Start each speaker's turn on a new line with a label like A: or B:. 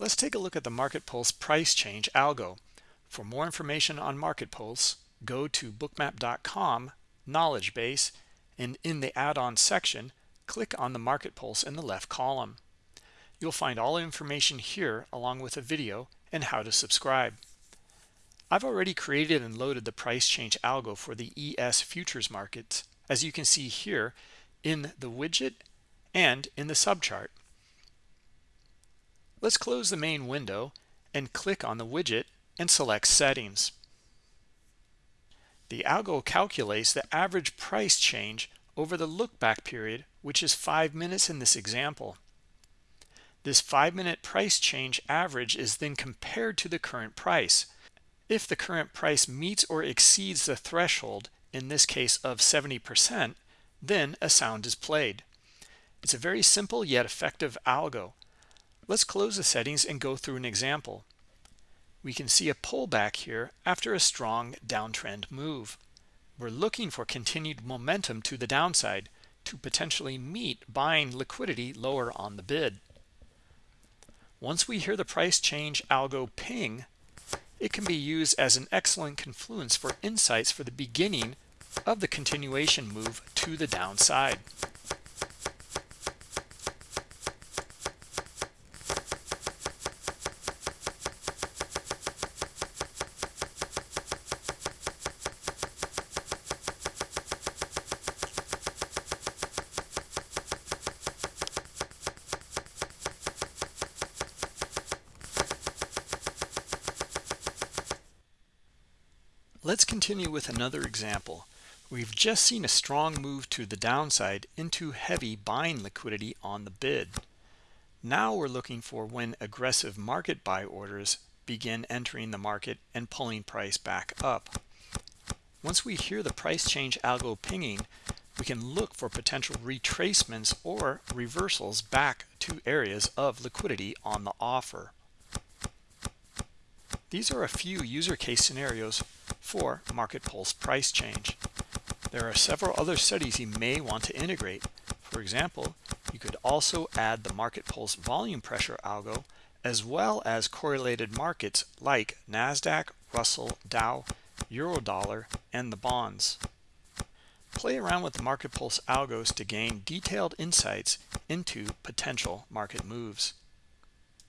A: Let's take a look at the Market Pulse price change algo. For more information on Market Pulse, go to bookmap.com knowledge base and in the add-on section, click on the Market Pulse in the left column. You'll find all information here along with a video and how to subscribe. I've already created and loaded the price change algo for the ES futures markets, as you can see here in the widget and in the subchart. Let's close the main window and click on the widget and select settings. The algo calculates the average price change over the look-back period, which is five minutes in this example. This five-minute price change average is then compared to the current price. If the current price meets or exceeds the threshold, in this case of 70%, then a sound is played. It's a very simple yet effective algo. Let's close the settings and go through an example. We can see a pullback here after a strong downtrend move. We're looking for continued momentum to the downside to potentially meet buying liquidity lower on the bid. Once we hear the price change algo ping, it can be used as an excellent confluence for insights for the beginning of the continuation move to the downside. Let's continue with another example. We've just seen a strong move to the downside into heavy buying liquidity on the bid. Now we're looking for when aggressive market buy orders begin entering the market and pulling price back up. Once we hear the price change algo pinging, we can look for potential retracements or reversals back to areas of liquidity on the offer. These are a few user case scenarios for Market Pulse price change. There are several other studies you may want to integrate. For example, you could also add the Market Pulse volume pressure algo as well as correlated markets like NASDAQ, Russell, Dow, Eurodollar, and the bonds. Play around with the Market Pulse algos to gain detailed insights into potential market moves.